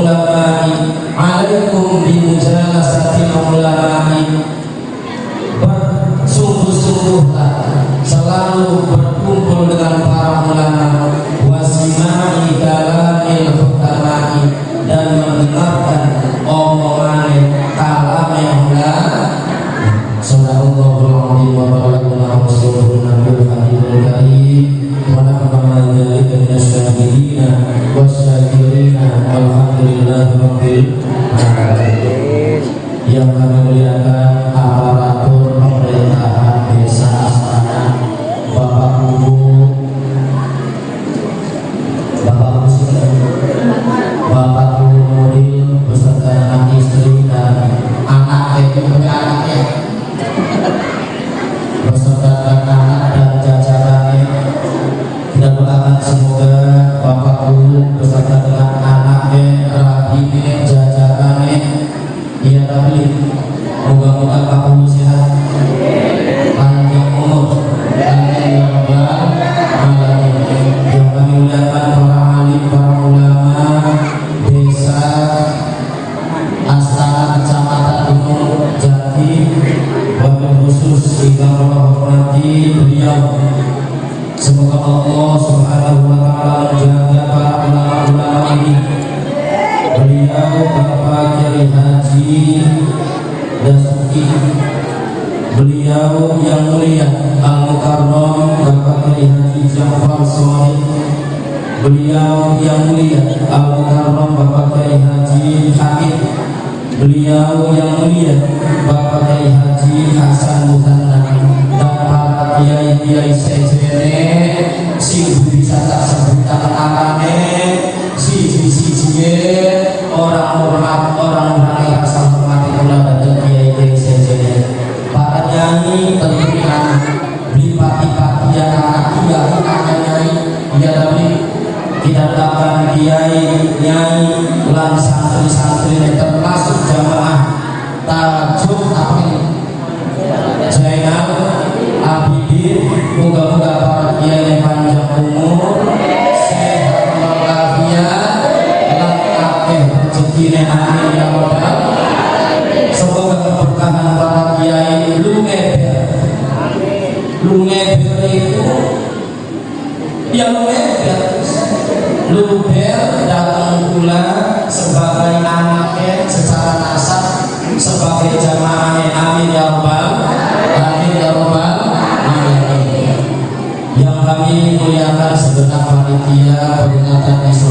ulama'i alaikum bimujalasati ulama'i bersungguh-sungguhlah selalu berkumpul dengan para ulama wasimai dalam pulang santri-santri yang Panginoon,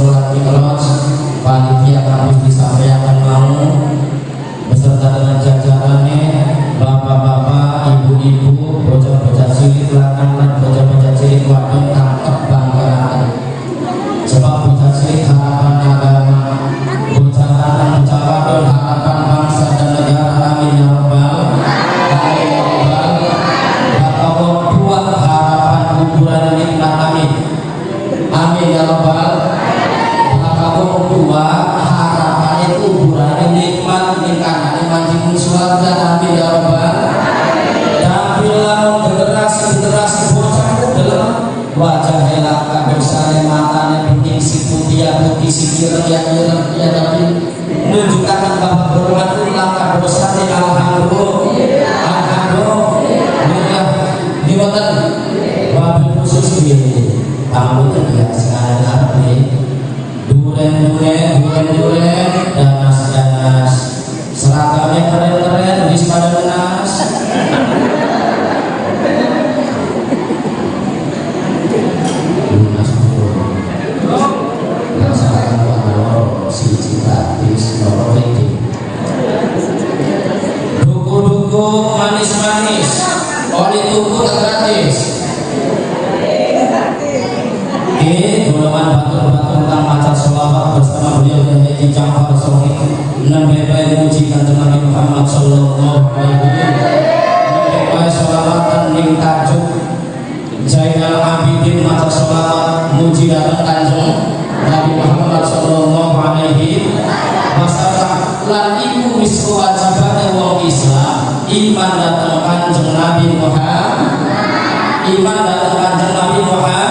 Golongan batur-batur kang maca selawat bersama beliau dan Haji Ja'far Sohi nembe bae muji Kanjeng Nabi Muhammad sallallahu alaihi wasallam. Nembe bae selawatan ning tajuk Zainal Abidin maca selawat muji datang Kanjeng Nabi Muhammad sallallahu alaihi wasallam. Lan ibu wis kewajibane wong Islam iman datang Kanjeng Nabi Muhammad. Iman datang Kanjeng Nabi Muhammad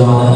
저마다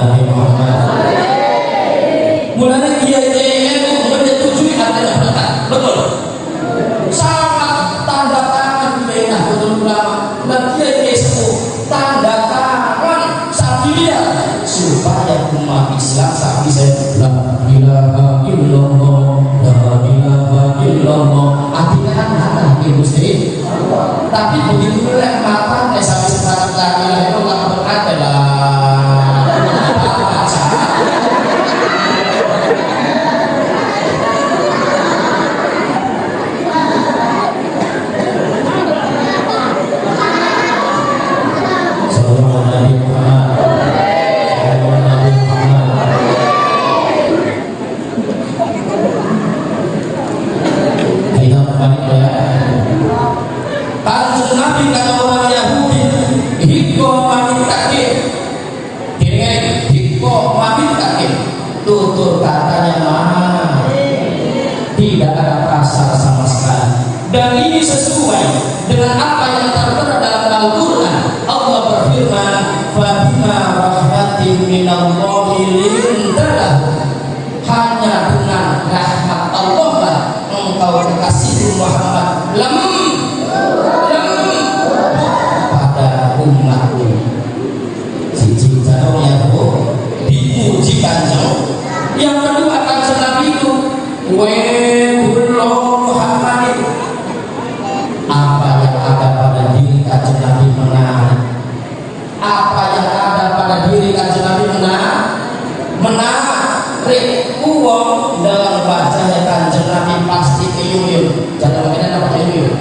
jangan lupa apa ilmu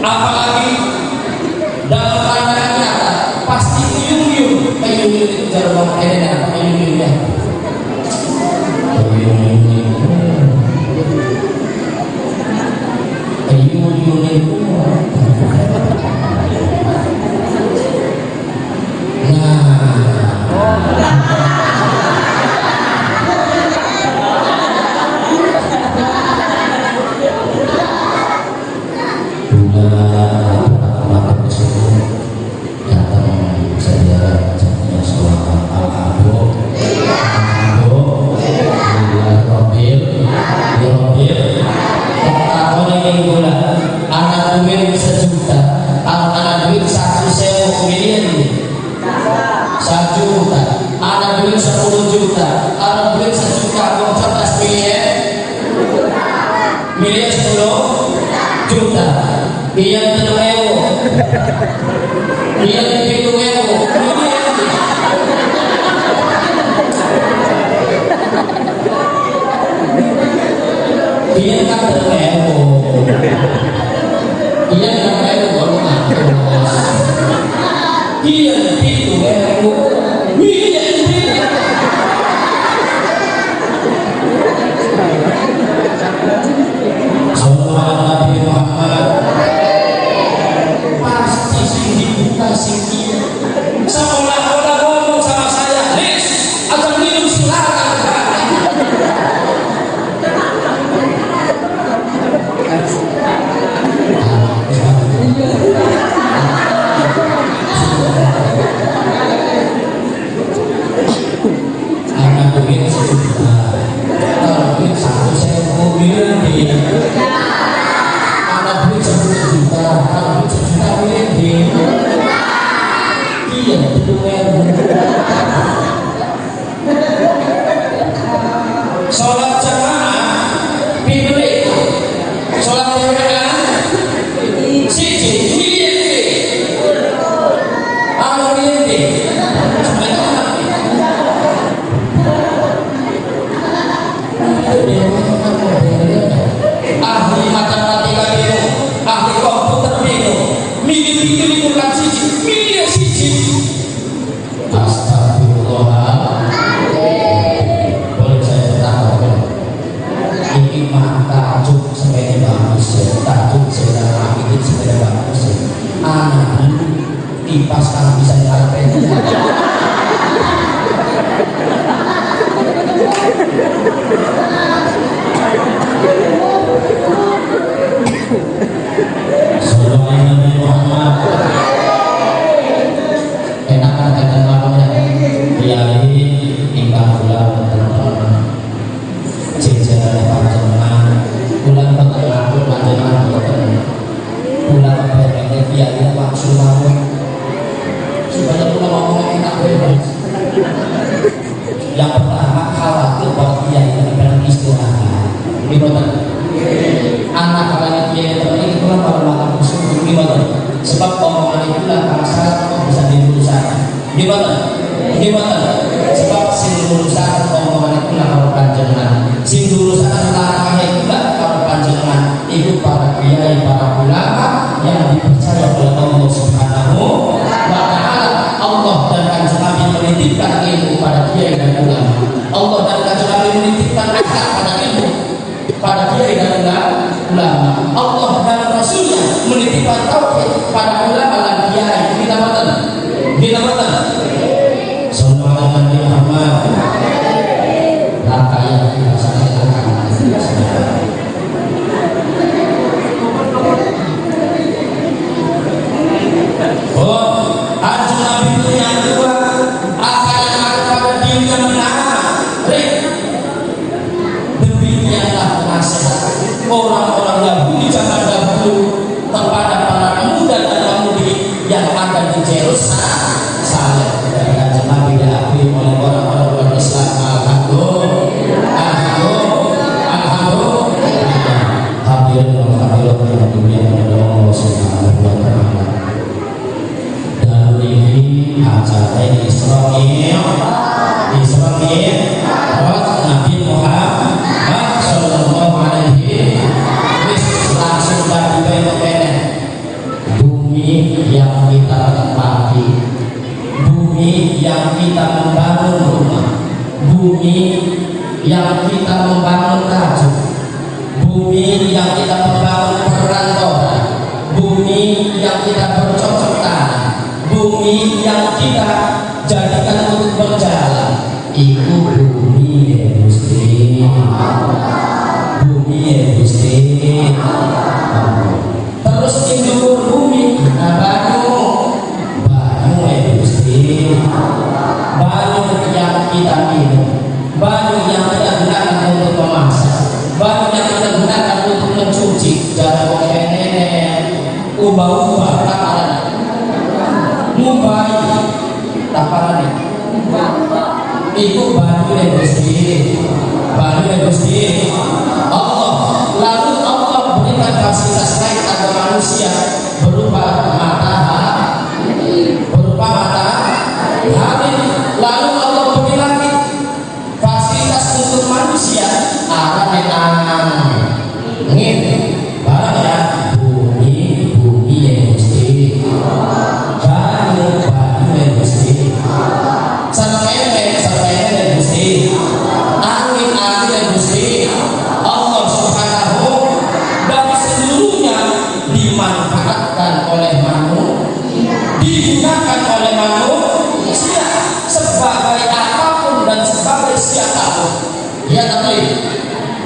apalagi dalam pandangannya pasti yuyung yuyung kayak yuyung itu jarum edan apa ya. Yeah. Senhor. orang-orang Yahudi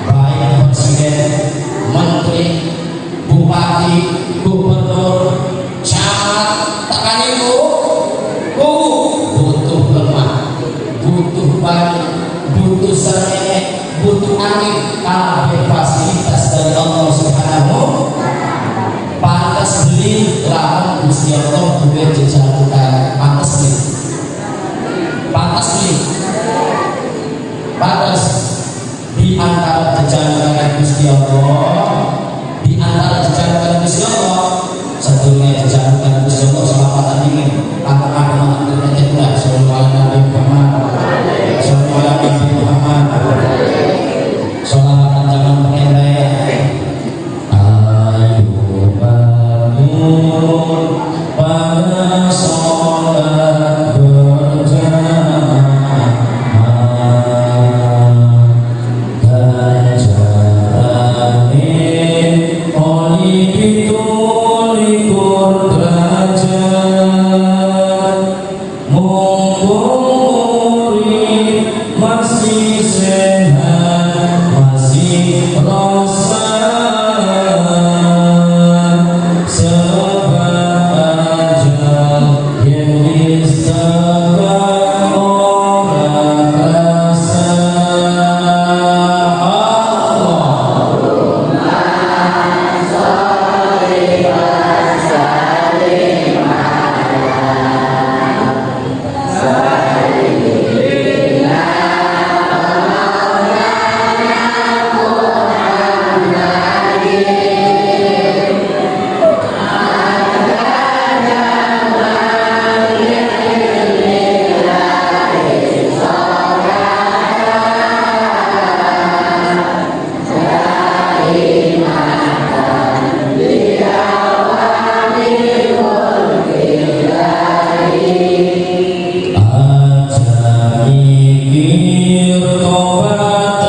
baik presiden, menteri, bupati, gubernur, camat, tekan kubu bu, butuh lemah, butuh banyak, butuh serene, butuh angin, kabeh fasilitas dari Allah Subhanahu pantas beli lahan Gusti Allah duwe jejalukan pantas beli. Pantas beli. Pantas di antara jajaran kalian Gusti Allah di antara jajaran kalian Gusti Allah satunya jalan kalian Gusti Allah selama tadi Yeah.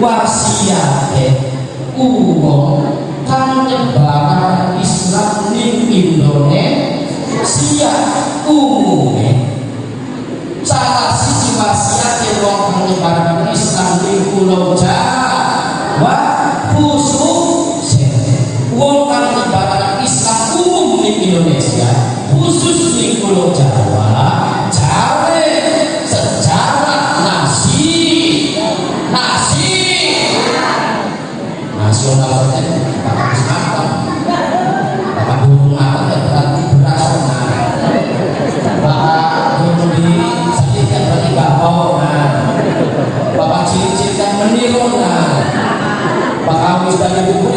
wasiate uwong kang nyebaran Islam di Indonesia. Umume. Salah sisi wasiate wong kang nyebaran Islam di Pulau Jawa khusus wong kang Islam umum di Indonesia khusus di Pulau Jawa para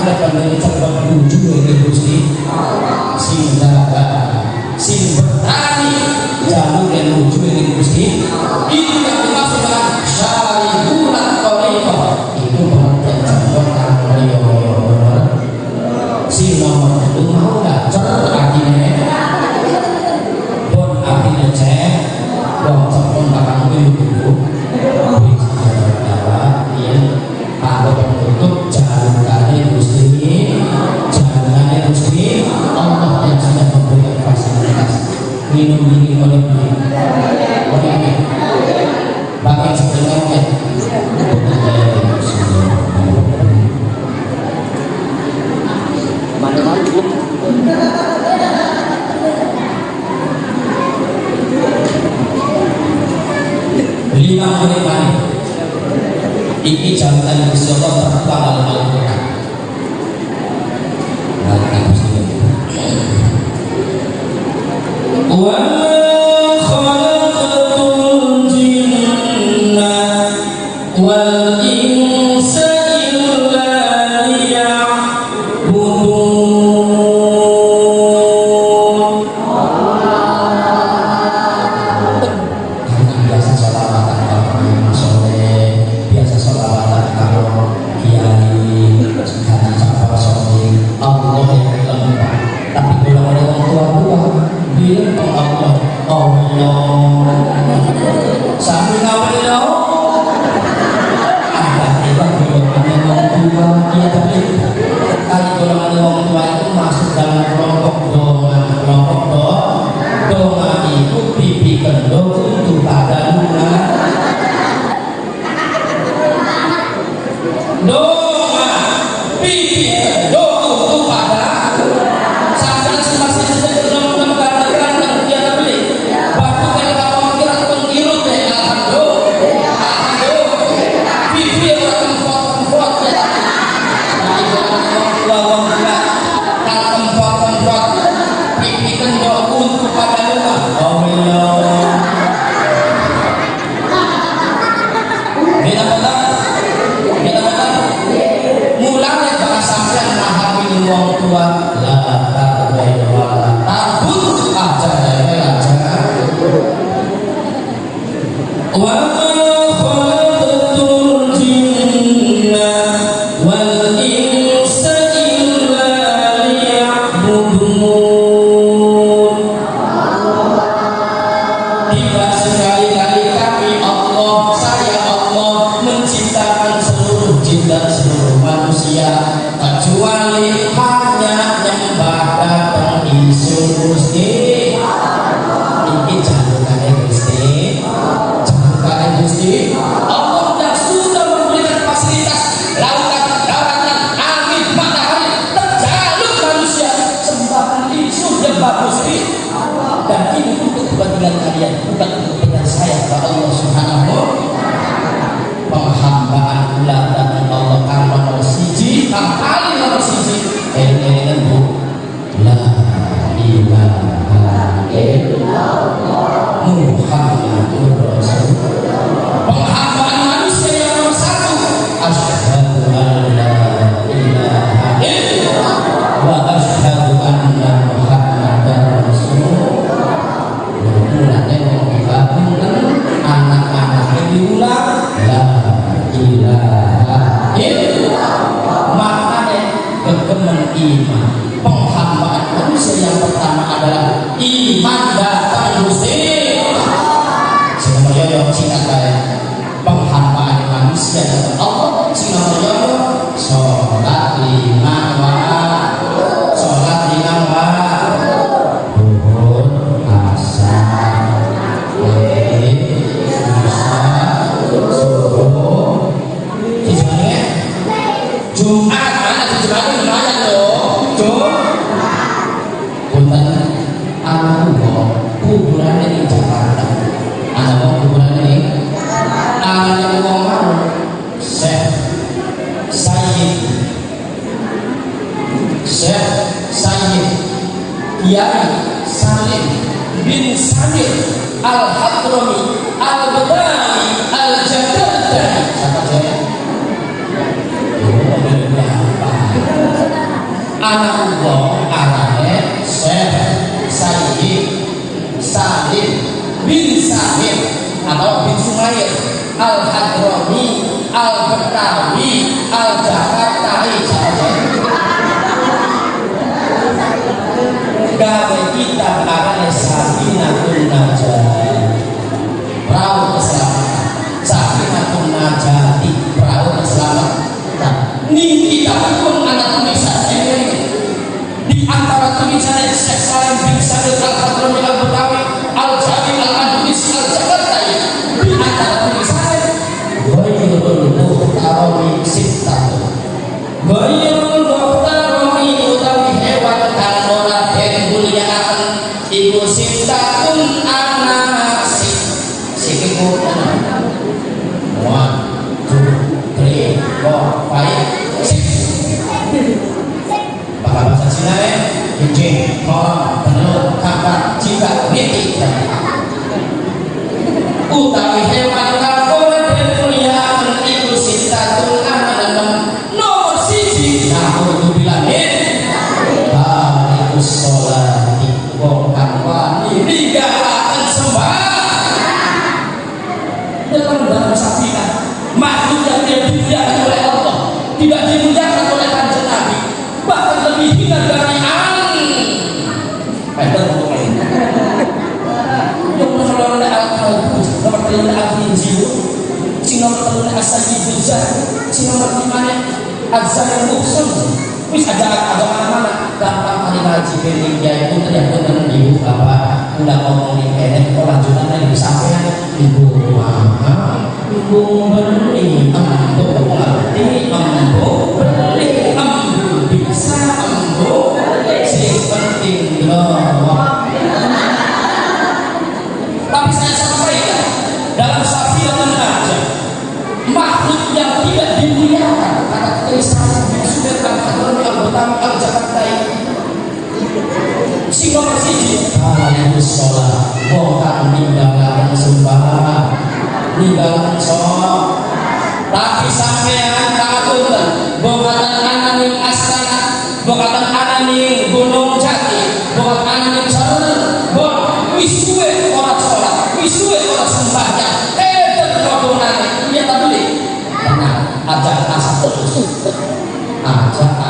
ada pandai coba lucu ini gusti Senhor. jadi sino mana absar musun wis ada agama mana gampang hari ngaji bening ya itu ibu bapak udah ngomongin enak kok lanjutan disampaikan ibu mama ibu beli embo berarti embo beli embo bisa embo kita persis Kalian sholat Bukan nimbalakan sembarang Nimbalakan sholat Tapi sampean takut Bukan anak yang asana Bukan anak yang gunung jati Bukan anak yang sarana Bukan wisue orang sholat Wisue orang sembahyang Eh terlalu naik Ya tak boleh Tenang Ajak asal Ajak asal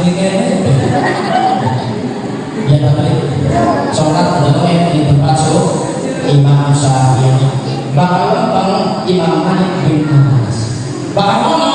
jadi kere ya, ya bapak sholat berdoa di tempat suh imam syafi'i. Bangun bang imam malik bin anas. Bahkan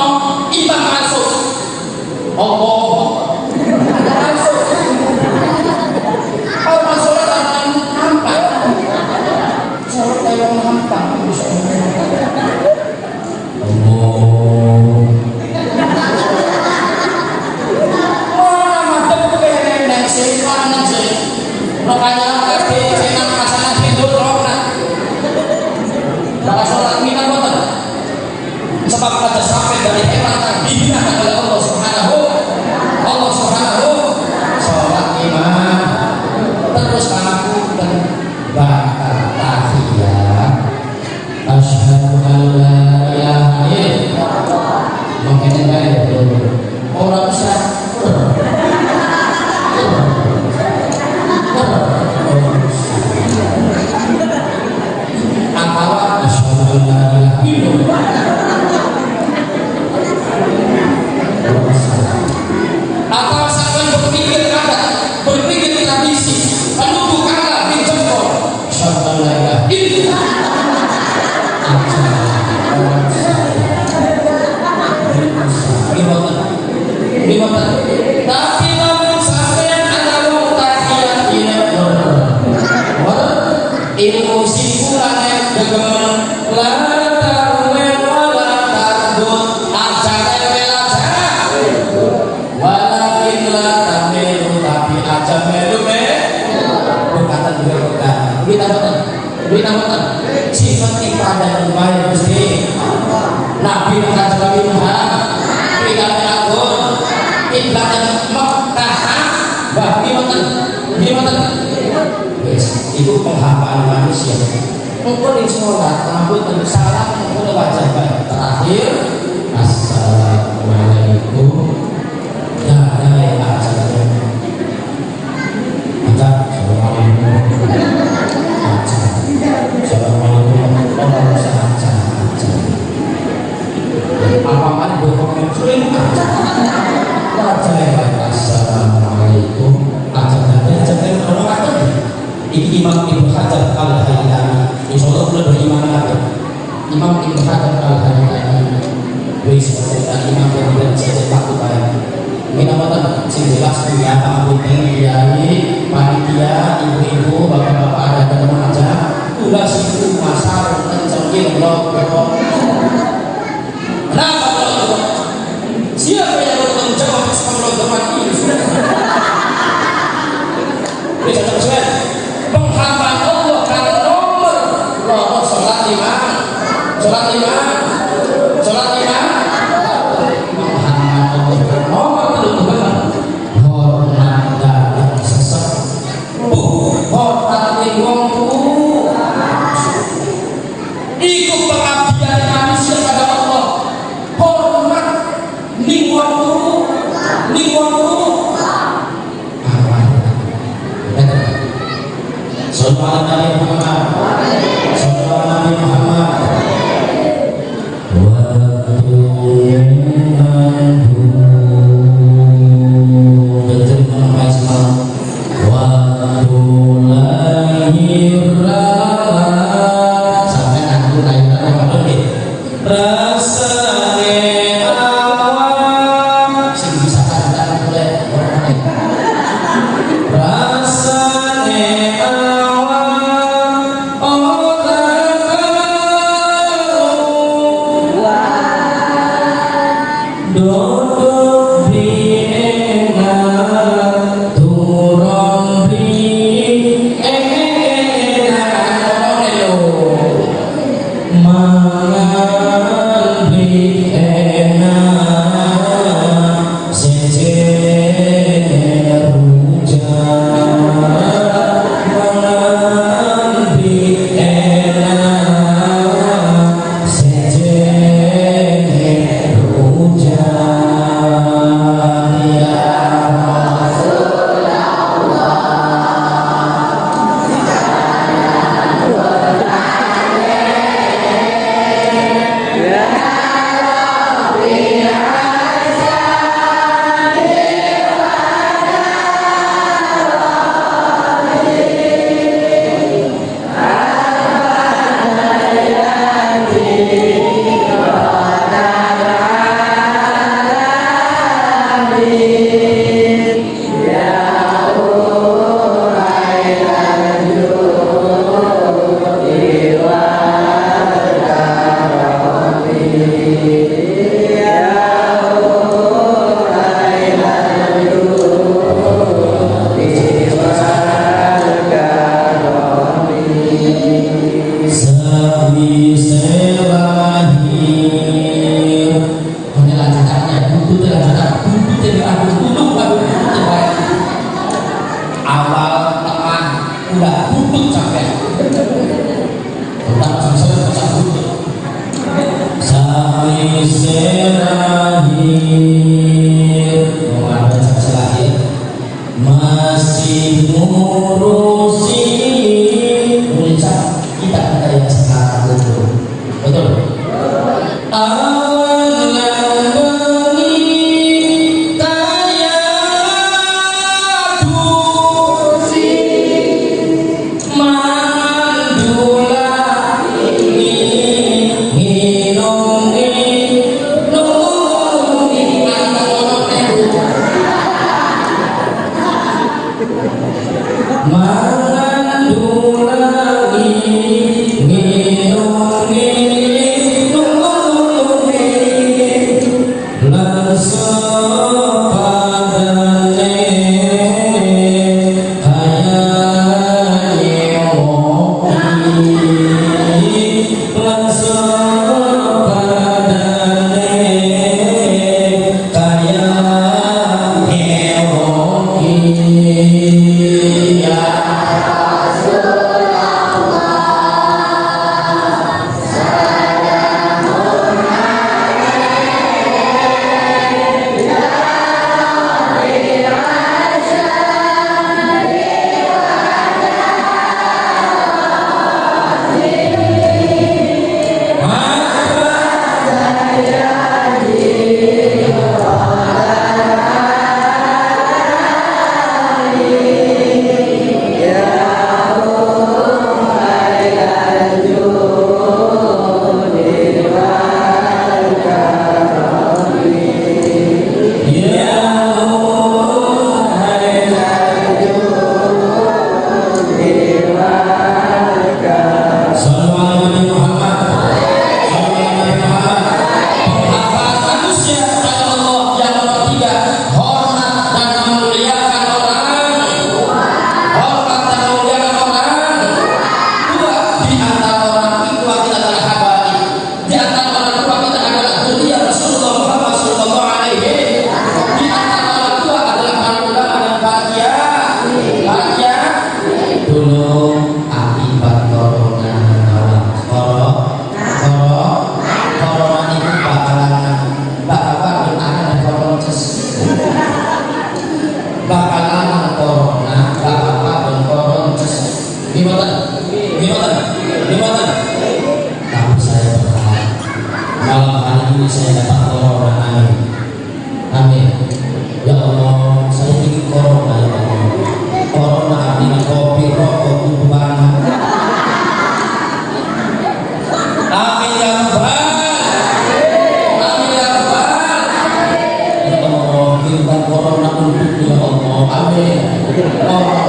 wabah corona untuk ya Allah. Amin.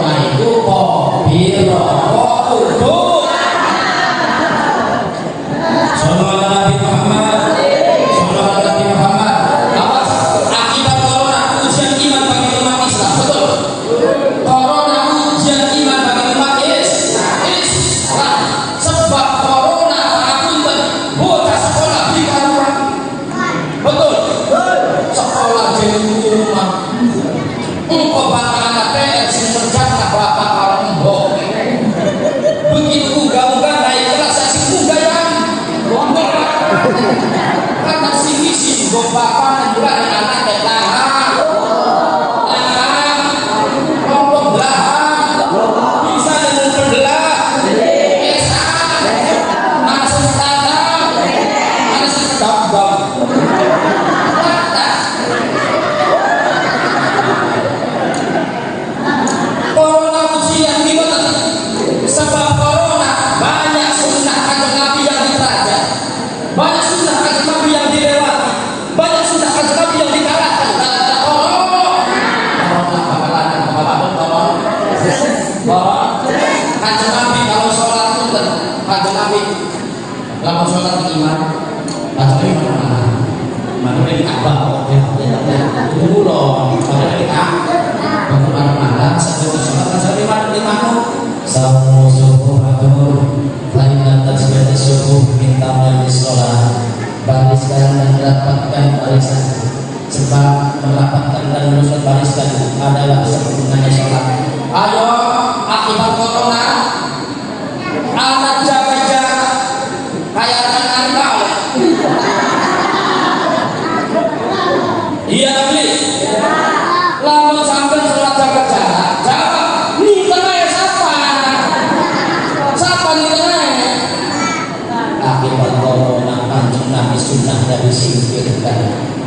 miskinkan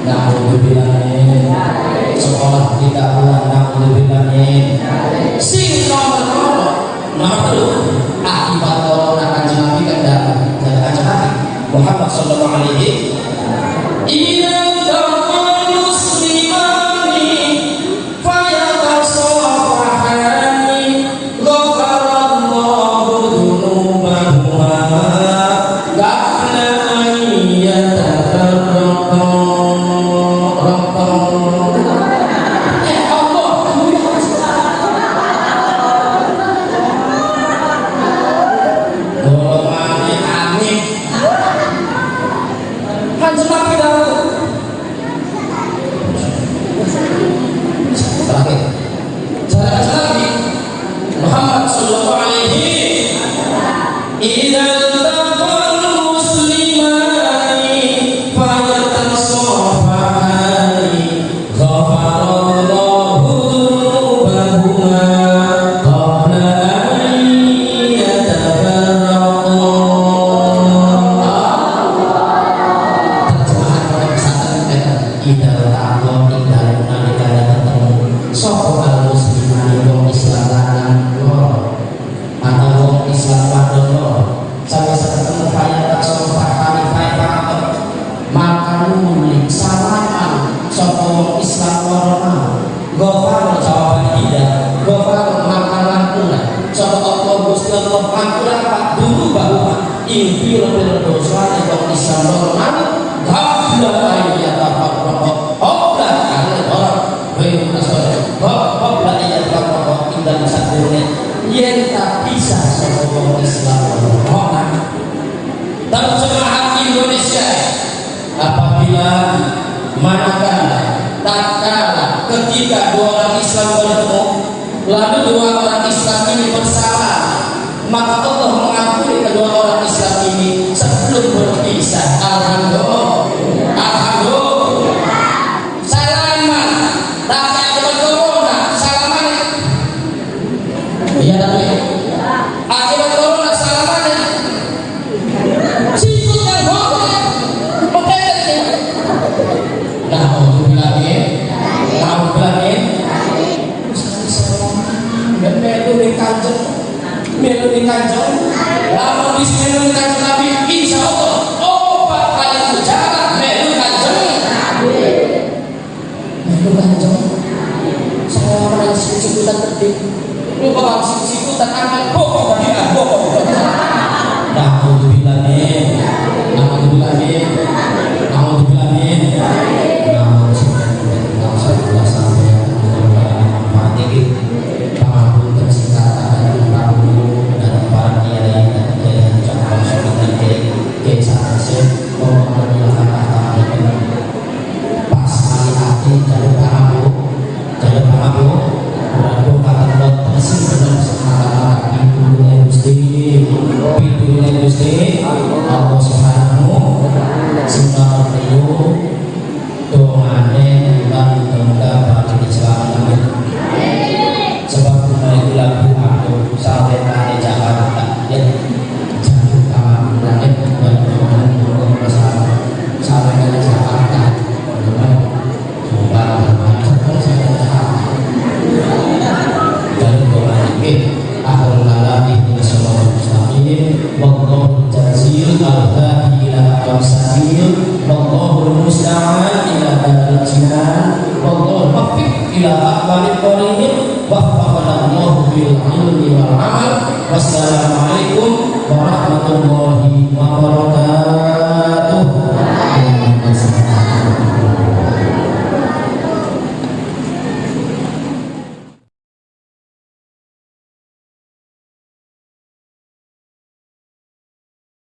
Na'udzubillahin Sekolah tidak pulang. Na'udzubillahin Sing nomor Akibat corona kanjeng Nabi kan dapat Jangan kanjeng Nabi. Muhammad Sallallahu Alaihi Ini